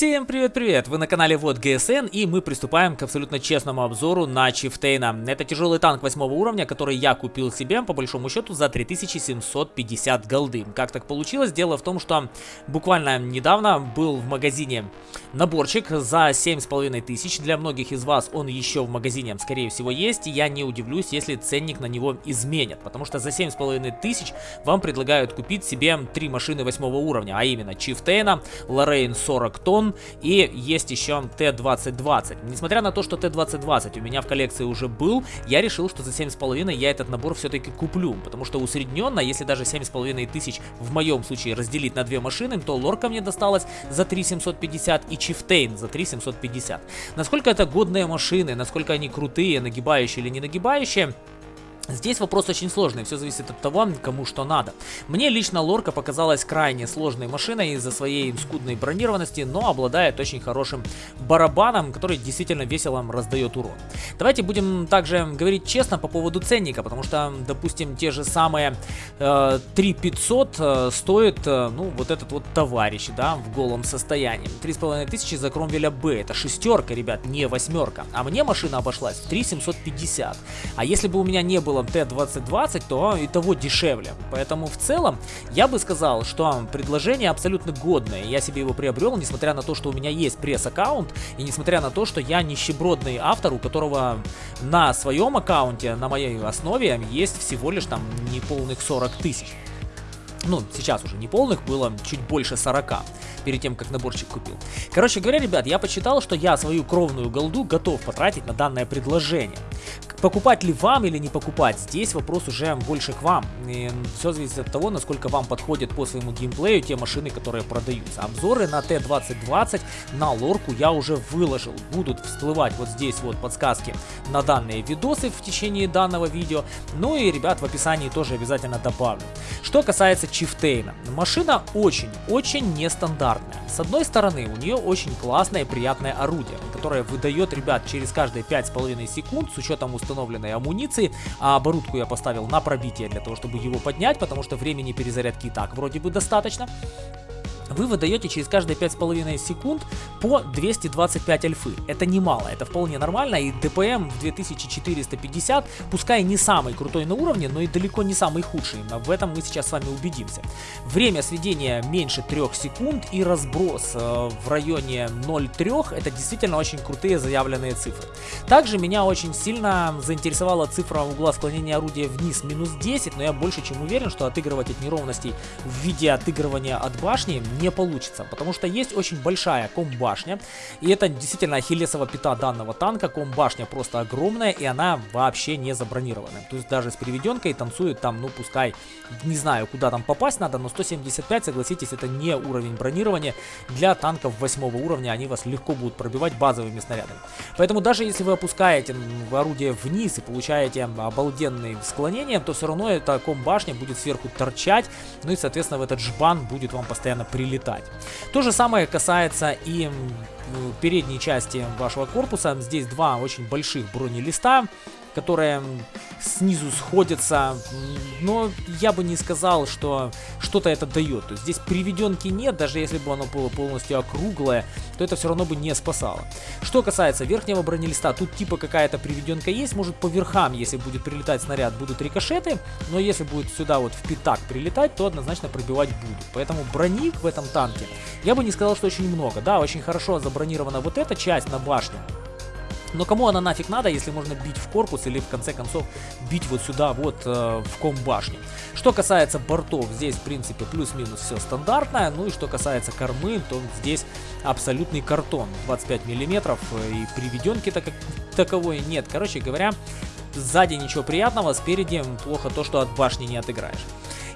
Всем привет-привет! Вы на канале Вот ГСН и мы приступаем к абсолютно честному обзору на Чифтейна. Это тяжелый танк 8 уровня, который я купил себе по большому счету за 3750 голды. Как так получилось? Дело в том, что буквально недавно был в магазине наборчик за 7500. Для многих из вас он еще в магазине скорее всего есть. И я не удивлюсь, если ценник на него изменят. Потому что за 7500 вам предлагают купить себе три машины 8 уровня. А именно Чифтейна, Лоррейн 40 тонн И есть еще Т-2020. Несмотря на то, что Т-2020 у меня в коллекции уже был, я решил, что за 7,5 я этот набор все-таки куплю, потому что усредненно, если даже 7,5 тысяч в моем случае разделить на две машины, то лорка мне досталась за 3750 и Чифтейн за 3750. Насколько это годные машины, насколько они крутые, нагибающие или не нагибающие, Здесь вопрос очень сложный, все зависит от того, кому что надо. Мне лично лорка показалась крайне сложной машиной из-за своей скудной бронированности, но обладает очень хорошим барабаном, который действительно весело раздает урон. Давайте будем также говорить честно по поводу ценника, потому что, допустим, те же самые э, 3500 э, стоит, э, ну, вот этот вот товарищ, да, в голом состоянии. 3500 за Кромвеля Б, это шестерка, ребят, не восьмерка. А мне машина обошлась в 3750. А если бы у меня не было Т-2020, то и того дешевле. Поэтому в целом я бы сказал, что предложение абсолютно годное. Я себе его приобрел, несмотря на то, что у меня есть пресс-аккаунт, и несмотря на то, что я нищебродный автор, у которого на своем аккаунте, на моей основе, есть всего лишь там неполных 40 тысяч. Ну, сейчас уже не полных, было чуть больше 40 перед тем, как наборчик купил. Короче говоря, ребят, я посчитал, что я свою кровную голду готов потратить на данное предложение. Покупать ли вам или не покупать, здесь вопрос уже больше к вам. И все зависит от того, насколько вам подходят по своему геймплею те машины, которые продаются. Обзоры на Т-2020 на лорку я уже выложил. Будут всплывать вот здесь вот подсказки на данные видосы в течение данного видео. Ну и, ребят, в описании тоже обязательно добавлю. Что касается Чифтейна. Машина очень-очень нестандартная. С одной стороны, у нее очень классное и приятное орудие, которое выдает, ребят, через каждые 5,5 секунд с учетом установки установленной амуниции, а оборудку я поставил на пробитие для того, чтобы его поднять, потому что времени перезарядки и так вроде бы достаточно вы выдаете через каждые 5,5 секунд по 225 альфы. Это немало, это вполне нормально, и ДПМ в 2450, пускай не самый крутой на уровне, но и далеко не самый худший, в этом мы сейчас с вами убедимся. Время сведения меньше 3 секунд и разброс э, в районе 0,3, это действительно очень крутые заявленные цифры. Также меня очень сильно заинтересовала цифра угла склонения орудия вниз минус 10, но я больше чем уверен, что отыгрывать от неровностей в виде отыгрывания от башни не получится, потому что есть очень большая комбашня, и это действительно ахиллесова пята данного танка, комбашня просто огромная, и она вообще не забронированная, то есть даже с приведенкой танцует там, ну пускай, не знаю куда там попасть надо, но 175, согласитесь, это не уровень бронирования, для танков 8 уровня они вас легко будут пробивать базовыми снарядами, поэтому даже если вы опускаете орудие вниз и получаете обалденные склонения, то все равно эта комбашня будет сверху торчать, ну и соответственно в этот жбан будет вам постоянно прилетать летать. То же самое касается и передней части вашего корпуса. Здесь два очень больших бронелиста которые снизу сходятся, но я бы не сказал, что что-то это дает. То есть здесь приведенки нет, даже если бы оно было полностью округлое, то это все равно бы не спасало. Что касается верхнего бронелиста, тут типа какая-то приведенка есть, может по верхам, если будет прилетать снаряд, будут рикошеты, но если будет сюда вот в пятак прилетать, то однозначно пробивать будут. Поэтому броник в этом танке, я бы не сказал, что очень много. Да, очень хорошо забронирована вот эта часть на башне, но кому она нафиг надо, если можно бить в корпус или в конце концов бить вот сюда вот э, в ком башни. Что касается бортов, здесь в принципе плюс-минус все стандартное. Ну и что касается кормы, то здесь абсолютный картон 25 миллиметров э, и приведенки так, таковой нет. Короче говоря, сзади ничего приятного, спереди плохо то, что от башни не отыграешь.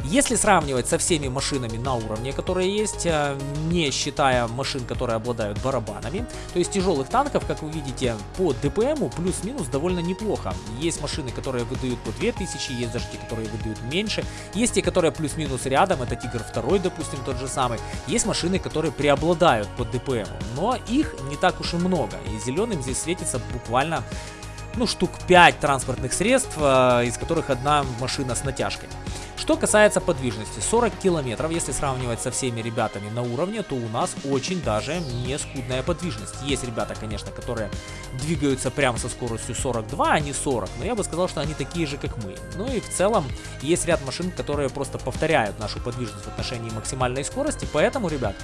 Если сравнивать со всеми машинами на уровне, которые есть, э, не считая машин, которые обладают барабанами, то есть тяжелых танков, как вы видите, по ДПМу плюс-минус довольно неплохо. Есть машины, которые выдают по 2000, есть даже те, которые выдают меньше, есть те, которые плюс-минус рядом, это Тигр 2, допустим, тот же самый. Есть машины, которые преобладают по ДПМу, но их не так уж и много, и зеленым здесь светится буквально ну, штук 5 транспортных средств, э, из которых одна машина с натяжкой. Что касается подвижности, 40 километров, если сравнивать со всеми ребятами на уровне, то у нас очень даже не скудная подвижность. Есть ребята, конечно, которые двигаются прямо со скоростью 42, а не 40, но я бы сказал, что они такие же, как мы. Ну и в целом есть ряд машин, которые просто повторяют нашу подвижность в отношении максимальной скорости, поэтому, ребят,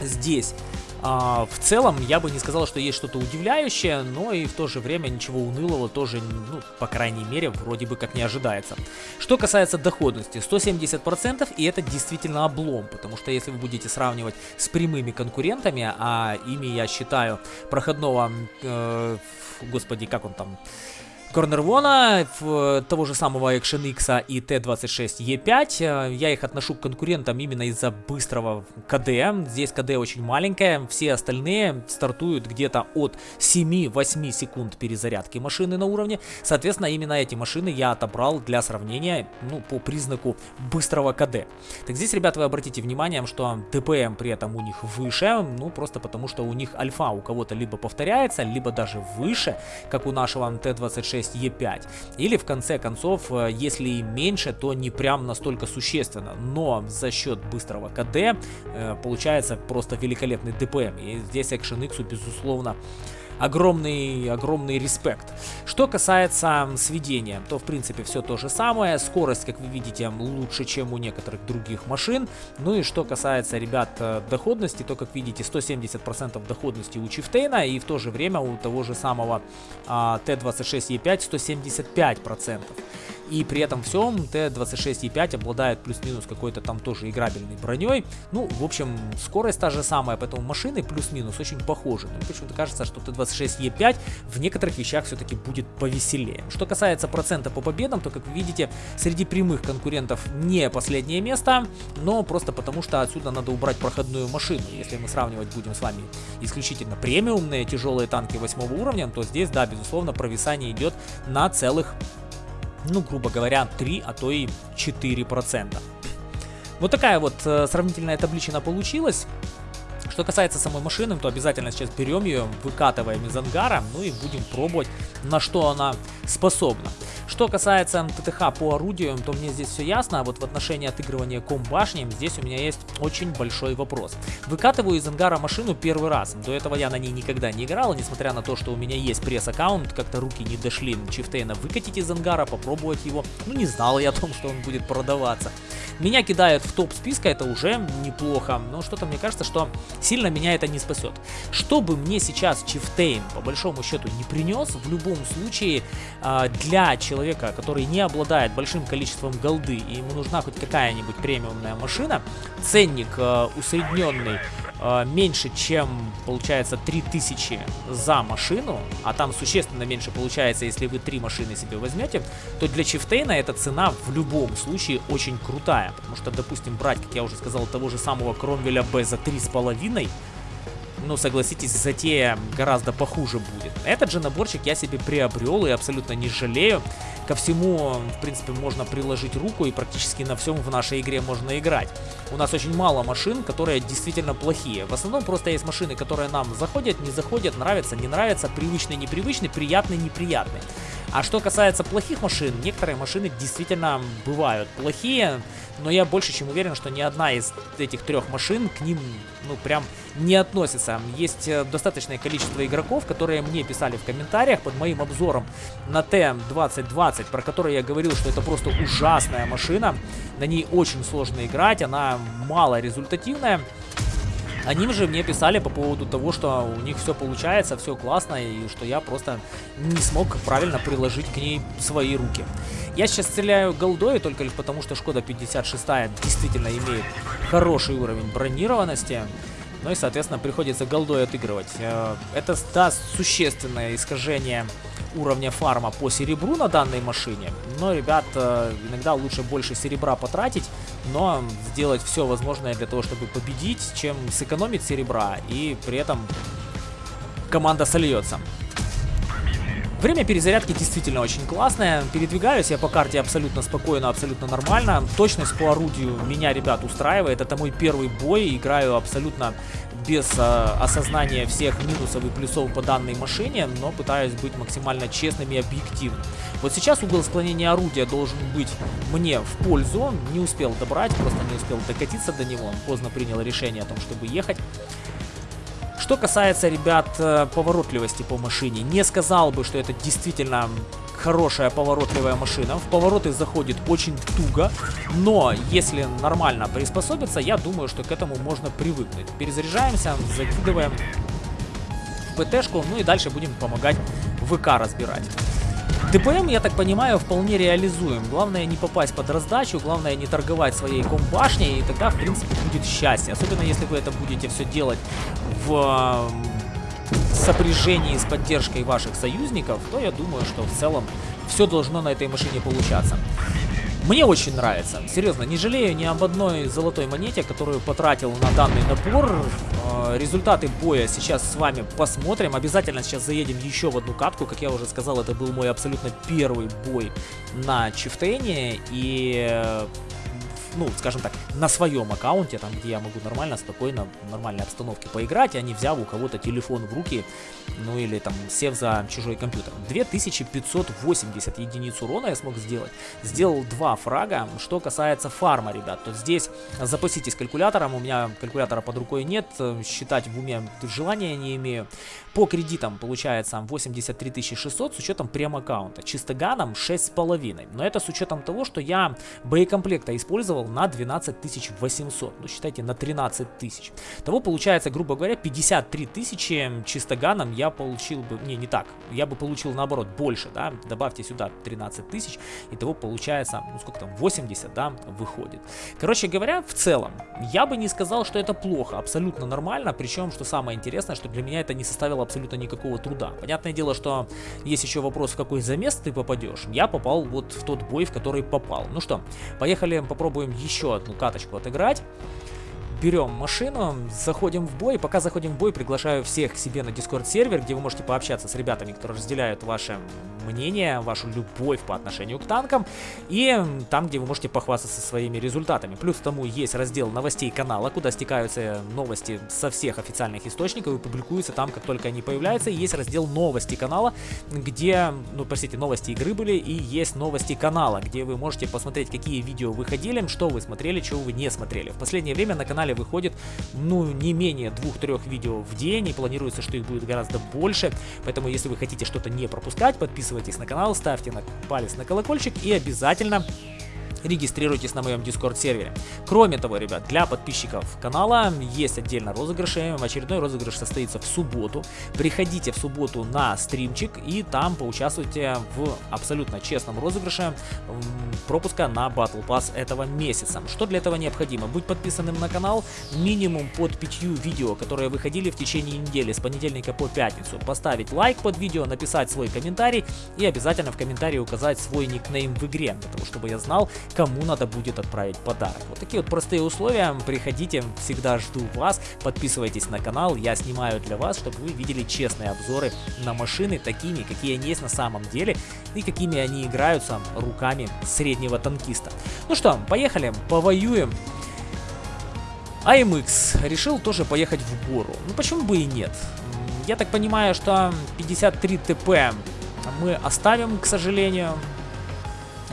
здесь а, в целом, я бы не сказал, что есть что-то удивляющее, но и в то же время ничего унылого тоже, ну, по крайней мере, вроде бы как не ожидается. Что касается доходности, 170% и это действительно облом, потому что если вы будете сравнивать с прямыми конкурентами, а ими я считаю проходного, э, господи, как он там... Корнервона, того же самого Action X и Т-26Е5. Я их отношу к конкурентам именно из-за быстрого КД. Здесь КД очень маленькое, все остальные стартуют где-то от 7-8 секунд перезарядки машины на уровне. Соответственно, именно эти машины я отобрал для сравнения ну, по признаку быстрого КД. Так здесь, ребята, вы обратите внимание, что ДПМ при этом у них выше, ну просто потому что у них альфа у кого-то либо повторяется, либо даже выше, как у нашего Т-26 Е5. Или в конце концов, э, если и меньше, то не прям настолько существенно. Но за счет быстрого КД э, получается просто великолепный ДПМ. И здесь Action X, безусловно, огромный, огромный респект. Что касается сведения, то в принципе все то же самое. Скорость, как вы видите, лучше, чем у некоторых других машин. Ну и что касается, ребят, э, доходности, то, как видите, 170% доходности у Чифтейна и в то же время у того же самого а, Т-26Е5 175%. И при этом всем Т-26Е5 обладает плюс-минус какой-то там тоже играбельной броней. Ну, в общем, скорость та же самая, поэтому машины плюс-минус очень похожи. Но почему-то кажется, что Т-26Е5 в некоторых вещах все-таки будет повеселее. Что касается процента по победам, то, как вы видите, среди прямых конкурентов не последнее место, но просто потому, что отсюда надо убрать проходную машину. Если мы сравнивать будем с вами исключительно премиумные тяжелые танки 8 уровня, то здесь, да, безусловно, провисание идет на целых ну, грубо говоря, 3, а то и 4%. Вот такая вот э, сравнительная табличина получилась. Что касается самой машины, то обязательно сейчас берем ее, выкатываем из ангара, ну и будем пробовать, на что она способна. Что касается ТТХ по орудиям, то мне здесь все ясно, а вот в отношении отыгрывания комбашни здесь у меня есть очень большой вопрос. Выкатываю из ангара машину первый раз, до этого я на ней никогда не играл, несмотря на то, что у меня есть пресс-аккаунт, как-то руки не дошли Чифтейна выкатить из ангара, попробовать его, ну не знал я о том, что он будет продаваться. Меня кидают в топ списка, это уже неплохо, но что-то мне кажется, что сильно меня это не спасет. Что бы мне сейчас Чифтейн по большому счету не принес, в любом случае а, для человека, который не обладает большим количеством голды и ему нужна хоть какая-нибудь премиумная машина, ценник а, усредненный э, меньше, чем, получается, 3000 за машину, а там существенно меньше получается, если вы три машины себе возьмете, то для Чифтейна эта цена в любом случае очень крутая. Потому что, допустим, брать, как я уже сказал, того же самого Кромвеля Б за 3,5 ну, согласитесь, затея гораздо похуже будет. Этот же наборчик я себе приобрел и абсолютно не жалею. Ко всему, в принципе, можно приложить руку и практически на всем в нашей игре можно играть. У нас очень мало машин, которые действительно плохие. В основном просто есть машины, которые нам заходят, не заходят, нравятся, не нравятся, привычные, непривычные, приятные, неприятные. А что касается плохих машин, некоторые машины действительно бывают плохие, но я больше чем уверен, что ни одна из этих трех машин к ним, ну, прям не относится. Есть э, достаточное количество игроков, которые мне писали в комментариях под моим обзором на Т-2020, про который я говорил, что это просто ужасная машина. На ней очень сложно играть, она мало результативная. Они же мне писали по поводу того, что у них все получается, все классно, и что я просто не смог правильно приложить к ней свои руки. Я сейчас стреляю голдой только лишь потому, что Шкода 56 действительно имеет хороший уровень бронированности. Ну и, соответственно, приходится голдой отыгрывать. Э, это даст существенное искажение уровня фарма по серебру на данной машине. Но, ребят, э, иногда лучше больше серебра потратить, но сделать все возможное для того, чтобы победить, чем сэкономить серебра и при этом команда сольется. Время перезарядки действительно очень классное. Передвигаюсь я по карте абсолютно спокойно, абсолютно нормально. Точность по орудию меня, ребят, устраивает. Это мой первый бой. Играю абсолютно без э, осознания всех минусов и плюсов по данной машине, но пытаюсь быть максимально честным и объективным. Вот сейчас угол склонения орудия должен быть мне в пользу. Не успел добрать, просто не успел докатиться до него. Поздно принял решение о том, чтобы ехать. Что касается, ребят, э, поворотливости по машине, не сказал бы, что это действительно хорошая поворотливая машина. В повороты заходит очень туго, но если нормально приспособиться, я думаю, что к этому можно привыкнуть. Перезаряжаемся, закидываем ПТшку, ну и дальше будем помогать ВК разбирать. ДПМ, я так понимаю, вполне реализуем. Главное не попасть под раздачу, главное не торговать своей комбашней, и тогда, в принципе, будет счастье. Особенно, если вы это будете все делать в сопряжении с поддержкой ваших союзников, то я думаю, что в целом все должно на этой машине получаться. Мне очень нравится. Серьезно, не жалею ни об одной золотой монете, которую потратил на данный набор. Э, результаты боя сейчас с вами посмотрим. Обязательно сейчас заедем еще в одну катку. Как я уже сказал, это был мой абсолютно первый бой на Чифтейне. И э, ну, скажем так, на своем аккаунте, там, где я могу нормально, спокойно, в нормальной обстановке поиграть, а не взяв у кого-то телефон в руки, ну, или там, сев за чужой компьютер. 2580 единиц урона я смог сделать. Сделал два фрага. Что касается фарма, ребят, то здесь запаситесь калькулятором, у меня калькулятора под рукой нет, считать в уме желания не имею. По кредитам получается 83 600 с учетом прем-аккаунта, чистоганом 6,5. Но это с учетом того, что я боекомплекта использовал на 12 800. Ну, считайте, на 13 тысяч. Того получается, грубо говоря, 53 тысячи чистоганом я получил бы... Не, не так. Я бы получил, наоборот, больше, да. Добавьте сюда 13 тысяч. И того получается, ну, сколько там, 80, да, выходит. Короче говоря, в целом, я бы не сказал, что это плохо. Абсолютно нормально. Причем, что самое интересное, что для меня это не составило абсолютно никакого труда. Понятное дело, что есть еще вопрос, в какой замес ты попадешь. Я попал вот в тот бой, в который попал. Ну что, поехали попробуем еще одну каточку отыграть берем машину, заходим в бой. Пока заходим в бой, приглашаю всех к себе на Discord сервер, где вы можете пообщаться с ребятами, которые разделяют ваше мнение, вашу любовь по отношению к танкам. И там, где вы можете похвастаться своими результатами. Плюс к тому есть раздел новостей канала, куда стекаются новости со всех официальных источников и публикуются там, как только они появляются. И есть раздел новости канала, где, ну, простите, новости игры были, и есть новости канала, где вы можете посмотреть, какие видео выходили, что вы смотрели, чего вы не смотрели. В последнее время на канале канале выходит, ну, не менее двух-трех видео в день, и планируется, что их будет гораздо больше, поэтому, если вы хотите что-то не пропускать, подписывайтесь на канал, ставьте на палец на колокольчик и обязательно регистрируйтесь на моем Discord сервере. Кроме того, ребят, для подписчиков канала есть отдельно розыгрыши. Очередной розыгрыш состоится в субботу. Приходите в субботу на стримчик и там поучаствуйте в абсолютно честном розыгрыше пропуска на Battle Pass этого месяца. Что для этого необходимо? Быть подписанным на канал минимум под пятью видео, которые выходили в течение недели с понедельника по пятницу. Поставить лайк под видео, написать свой комментарий и обязательно в комментарии указать свой никнейм в игре, для того, чтобы я знал, кому надо будет отправить подарок. Вот такие вот простые условия. Приходите, всегда жду вас. Подписывайтесь на канал, я снимаю для вас, чтобы вы видели честные обзоры на машины, такими, какие они есть на самом деле, и какими они играются руками среднего танкиста. Ну что, поехали, повоюем. AMX решил тоже поехать в гору. Ну почему бы и нет? Я так понимаю, что 53 ТП мы оставим, к сожалению.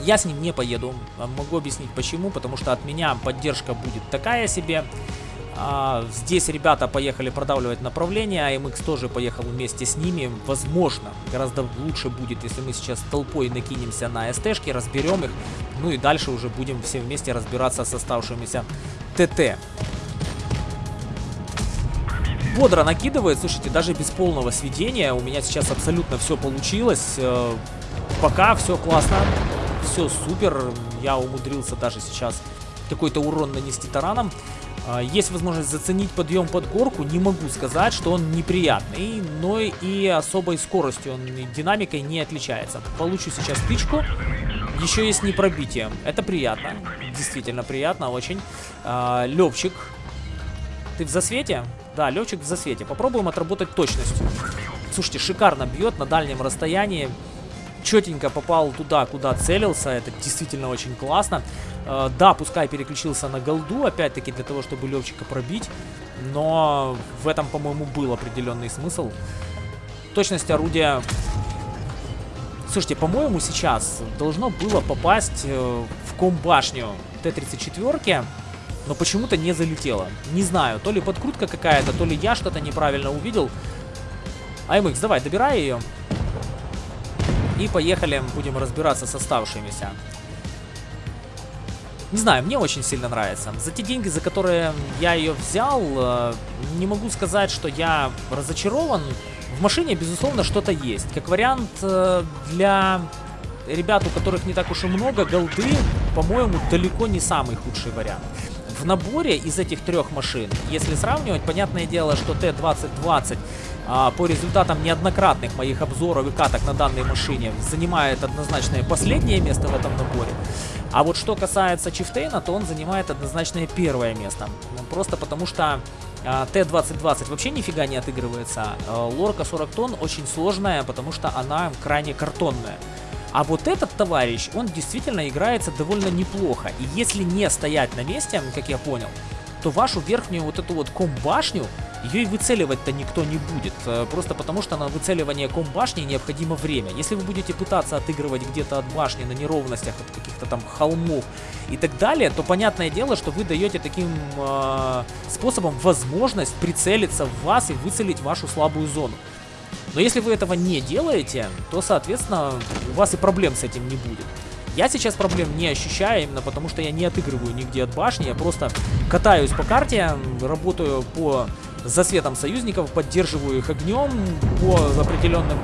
Я с ним не поеду. Могу объяснить почему. Потому что от меня поддержка будет такая себе. А, здесь ребята поехали продавливать направление, а MX тоже поехал вместе с ними. Возможно, гораздо лучше будет, если мы сейчас толпой накинемся на СТшки, разберем их. Ну и дальше уже будем все вместе разбираться с оставшимися ТТ. Бодро накидывает, слушайте, даже без полного сведения у меня сейчас абсолютно все получилось. Э, пока все классно все супер. Я умудрился даже сейчас какой-то урон нанести тараном. А, есть возможность заценить подъем под горку. Не могу сказать, что он неприятный, но и особой скоростью, он динамикой не отличается. Получу сейчас тычку. Еще есть непробитие. Это приятно. Действительно приятно очень. А, Левчик. Ты в засвете? Да, летчик в засвете. Попробуем отработать точностью. Слушайте, шикарно бьет на дальнем расстоянии. Четенько попал туда, куда целился. Это действительно очень классно. Э, да, пускай переключился на голду, опять-таки для того, чтобы Левчика пробить. Но в этом, по-моему, был определенный смысл. Точность орудия... Слушайте, по-моему, сейчас должно было попасть э, в комбашню Т-34, но почему-то не залетело. Не знаю, то ли подкрутка какая-то, то ли я что-то неправильно увидел. АМХ, давай, добирай ее. И поехали, будем разбираться с оставшимися. Не знаю, мне очень сильно нравится. За те деньги, за которые я ее взял, э, не могу сказать, что я разочарован. В машине, безусловно, что-то есть. Как вариант э, для ребят, у которых не так уж и много, голды, по-моему, далеко не самый худший вариант. В наборе из этих трех машин, если сравнивать, понятное дело, что Т-2020 а, по результатам неоднократных моих обзоров и каток на данной машине занимает однозначное последнее место в этом наборе. А вот что касается Чифтейна, то он занимает однозначное первое место. Ну, просто потому что а, Т-2020 вообще нифига не отыгрывается. А, лорка 40 тонн очень сложная, потому что она крайне картонная. А вот этот товарищ, он действительно играется довольно неплохо. И если не стоять на месте, как я понял, то вашу верхнюю вот эту вот комбашню, ее и выцеливать-то никто не будет. Э, просто потому что на выцеливание комбашни необходимо время. Если вы будете пытаться отыгрывать где-то от башни на неровностях, от каких-то там холмов и так далее, то понятное дело, что вы даете таким э, способом возможность прицелиться в вас и выцелить вашу слабую зону. Но если вы этого не делаете, то, соответственно, у вас и проблем с этим не будет. Я сейчас проблем не ощущаю, именно потому что я не отыгрываю нигде от башни, я просто катаюсь по карте, работаю по засветам союзников, поддерживаю их огнем по определенным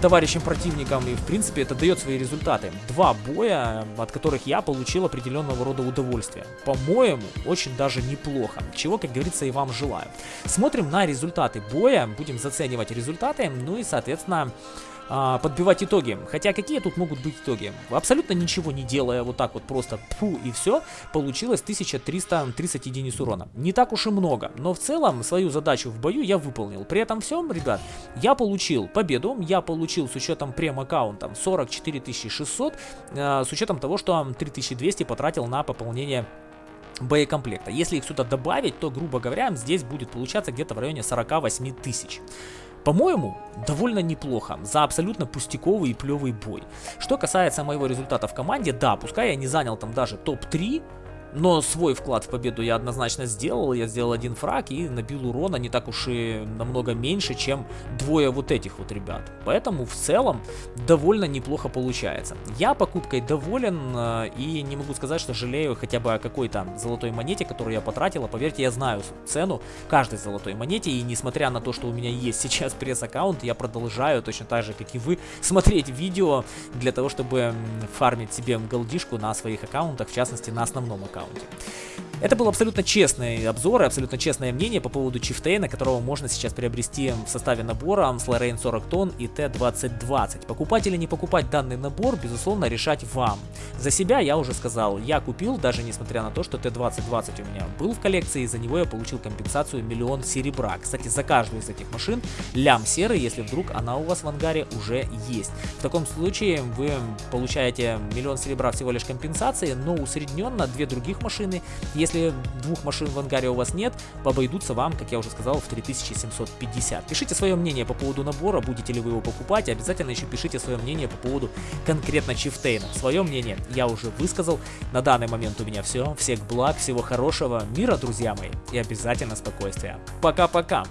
товарищам противникам, и в принципе это дает свои результаты. Два боя, от которых я получил определенного рода удовольствие. По-моему, очень даже неплохо, чего, как говорится, и вам желаю. Смотрим на результаты боя, будем заценивать результаты, ну и, соответственно, а, подбивать итоги. Хотя какие тут могут быть итоги? Абсолютно ничего не делая, вот так вот просто пфу и все, получилось 1330 единиц урона. Не так уж и много, но в целом свою задачу в бою я выполнил. При этом всем, ребят, я получил победу, я получил с учетом прем-аккаунтом 44 600, э, с учетом того, что 3200 потратил на пополнение боекомплекта. Если их сюда добавить, то, грубо говоря, здесь будет получаться где-то в районе 48 тысяч. По-моему, довольно неплохо за абсолютно пустяковый и плевый бой. Что касается моего результата в команде, да, пускай я не занял там даже топ-3, но свой вклад в победу я однозначно сделал. Я сделал один фраг и набил урона не так уж и намного меньше, чем двое вот этих вот ребят. Поэтому в целом довольно неплохо получается. Я покупкой доволен э, и не могу сказать, что жалею хотя бы о какой-то золотой монете, которую я потратил. А поверьте, я знаю цену каждой золотой монете. И несмотря на то, что у меня есть сейчас пресс-аккаунт, я продолжаю точно так же, как и вы, смотреть видео для того, чтобы фармить себе голдишку на своих аккаунтах, в частности на основном аккаунте аккаунте. Это был абсолютно честный обзор и абсолютно честное мнение по поводу Чифтейна, которого можно сейчас приобрести в составе набора Lorraine 40 тонн и Т-2020. Покупать или не покупать данный набор, безусловно, решать вам. За себя я уже сказал, я купил, даже несмотря на то, что Т-2020 у меня был в коллекции, и за него я получил компенсацию миллион серебра. Кстати, за каждую из этих машин лям серый, если вдруг она у вас в ангаре уже есть. В таком случае вы получаете миллион серебра всего лишь компенсации, но усредненно две других машины, если двух машин в ангаре у вас нет, обойдутся вам, как я уже сказал, в 3750. Пишите свое мнение по поводу набора, будете ли вы его покупать, обязательно еще пишите свое мнение по поводу конкретно Чифтейна. Свое мнение я уже высказал. На данный момент у меня все. Всех благ, всего хорошего, мира, друзья мои, и обязательно спокойствия. Пока-пока!